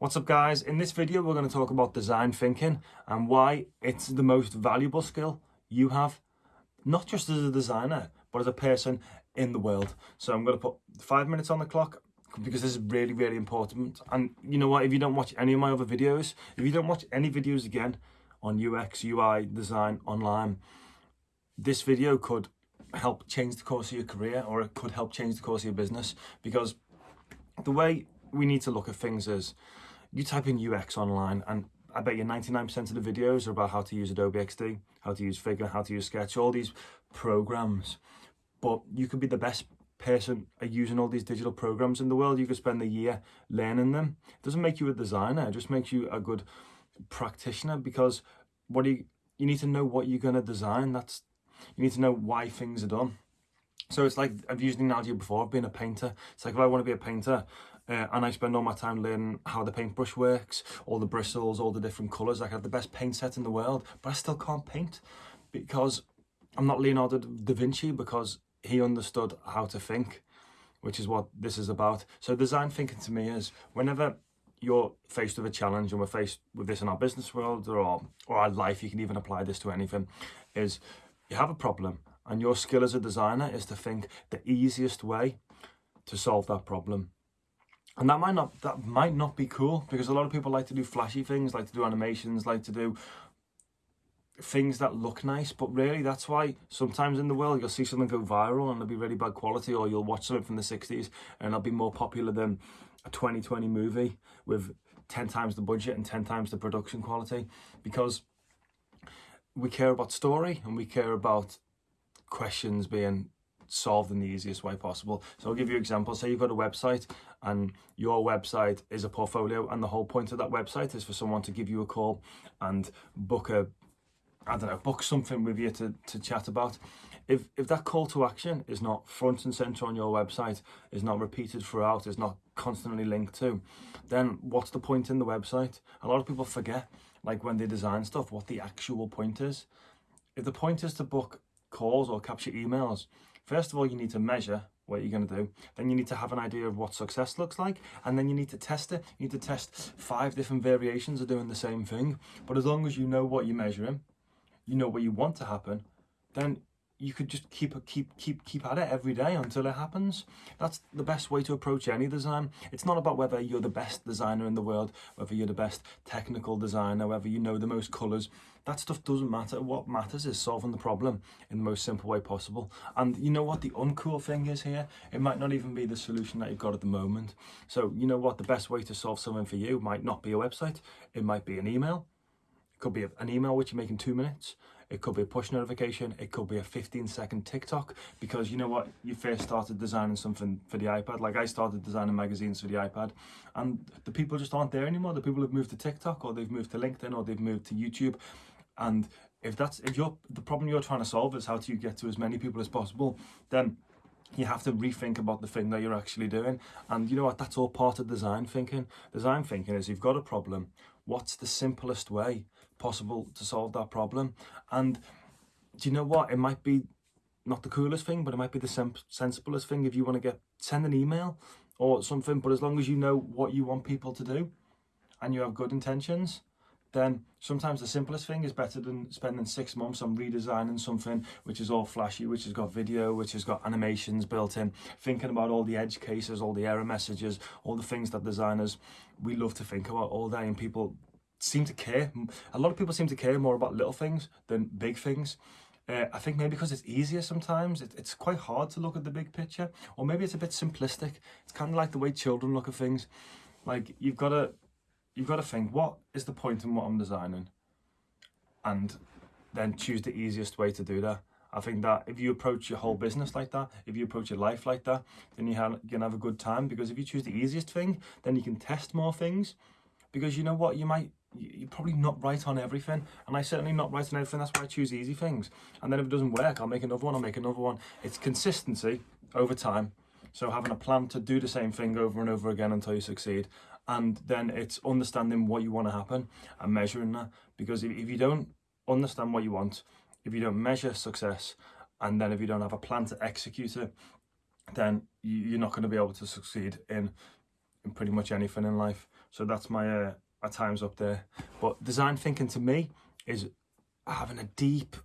What's up guys? In this video we're going to talk about design thinking and why it's the most valuable skill you have, not just as a designer, but as a person in the world. So I'm going to put five minutes on the clock because this is really, really important. And you know what, if you don't watch any of my other videos, if you don't watch any videos again on UX, UI, design, online, this video could help change the course of your career or it could help change the course of your business because the way we need to look at things is you type in UX online and I bet you 99% of the videos are about how to use Adobe XD, how to use Figma, how to use Sketch, all these programs. But you could be the best person at using all these digital programs in the world. You could spend a year learning them. It doesn't make you a designer, it just makes you a good practitioner because what you, you need to know what you're going to design. That's You need to know why things are done. So it's like, I've used the analogy before of being a painter. It's like if I want to be a painter, uh, and I spend all my time learning how the paintbrush works, all the bristles, all the different colours. I have the best paint set in the world, but I still can't paint because I'm not Leonardo da Vinci because he understood how to think, which is what this is about. So design thinking to me is whenever you're faced with a challenge and we're faced with this in our business world or, or our life, you can even apply this to anything, is you have a problem and your skill as a designer is to think the easiest way to solve that problem. And that might not that might not be cool because a lot of people like to do flashy things like to do animations like to do things that look nice. But really that's why sometimes in the world you'll see something go viral and it'll be really bad quality or you'll watch something from the 60s and it'll be more popular than a 2020 movie with 10 times the budget and 10 times the production quality. Because we care about story and we care about questions being solved in the easiest way possible. So I'll give you examples. Say you've got a website and your website is a portfolio and the whole point of that website is for someone to give you a call and book a, I don't know, book something with you to, to chat about. If, if that call to action is not front and center on your website, is not repeated throughout, is not constantly linked to, then what's the point in the website? A lot of people forget, like when they design stuff, what the actual point is. If the point is to book calls or capture emails, First of all, you need to measure what you're going to do. Then you need to have an idea of what success looks like. And then you need to test it. You need to test five different variations of doing the same thing. But as long as you know what you're measuring, you know what you want to happen, then you could just keep keep keep keep at it every day until it happens. That's the best way to approach any design. It's not about whether you're the best designer in the world whether you're the best technical designer whether you know the most colors. That stuff doesn't matter. What matters is solving the problem in the most simple way possible. And you know what the uncool thing is here? It might not even be the solution that you've got at the moment. So you know what? The best way to solve something for you might not be a website. It might be an email it could be an email which you make in two minutes. It could be a push notification, it could be a 15 second TikTok because you know what, you first started designing something for the iPad, like I started designing magazines for the iPad. And the people just aren't there anymore. The people have moved to TikTok or they've moved to LinkedIn or they've moved to YouTube. And if that's if you're the problem you're trying to solve is how do you get to as many people as possible then you have to rethink about the thing that you're actually doing. And you know what? That's all part of design thinking. Design thinking is you've got a problem. What's the simplest way possible to solve that problem. And do you know what? It might be not the coolest thing but it might be the sen sensiblest thing if you want to get send an email or something. But as long as you know what you want people to do and you have good intentions then sometimes the simplest thing is better than spending six months on redesigning something which is all flashy, which has got video, which has got animations built in, thinking about all the edge cases, all the error messages, all the things that designers, we love to think about all day and people seem to care. A lot of people seem to care more about little things than big things. Uh, I think maybe because it's easier sometimes, it, it's quite hard to look at the big picture, or maybe it's a bit simplistic. It's kind of like the way children look at things. Like you've got to you've got to think, what is the point in what I'm designing? And then choose the easiest way to do that. I think that if you approach your whole business like that, if you approach your life like that, then you have, you can have a good time because if you choose the easiest thing, then you can test more things because you know what, you might, you're probably not right on everything and I certainly not right on everything, that's why I choose easy things. And then if it doesn't work, I'll make another one, I'll make another one. It's consistency over time. So having a plan to do the same thing over and over again until you succeed and then it's understanding what you want to happen and measuring that because if, if you don't understand what you want if you don't measure success and then if you don't have a plan to execute it then you're not going to be able to succeed in in pretty much anything in life So that's my uh, my times up there. But design thinking to me is having a deep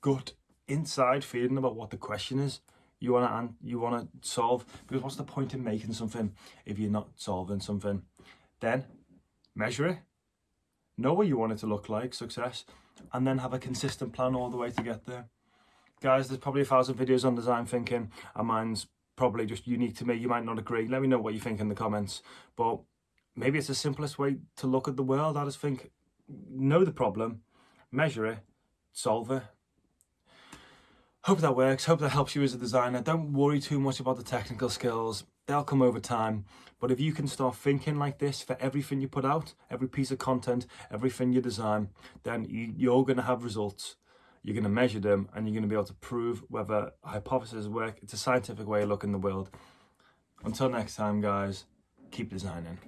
gut inside feeling about what the question is you want to you want to solve. Because what's the point in making something if you're not solving something? Then measure it know what you want it to look like success and then have a consistent plan all the way to get there. Guys there's probably a thousand videos on design thinking and mine's probably just unique to me. You might not agree. Let me know what you think in the comments. But maybe it's the simplest way to look at the world. I just think know the problem measure it solve it. Hope that works. Hope that helps you as a designer. Don't worry too much about the technical skills. They'll come over time. But if you can start thinking like this for everything you put out every piece of content everything you design then you, are going to have results. You're going to measure them and you're going to be able to prove whether hypotheses work it's a scientific way of looking at the world. Until next time guys keep designing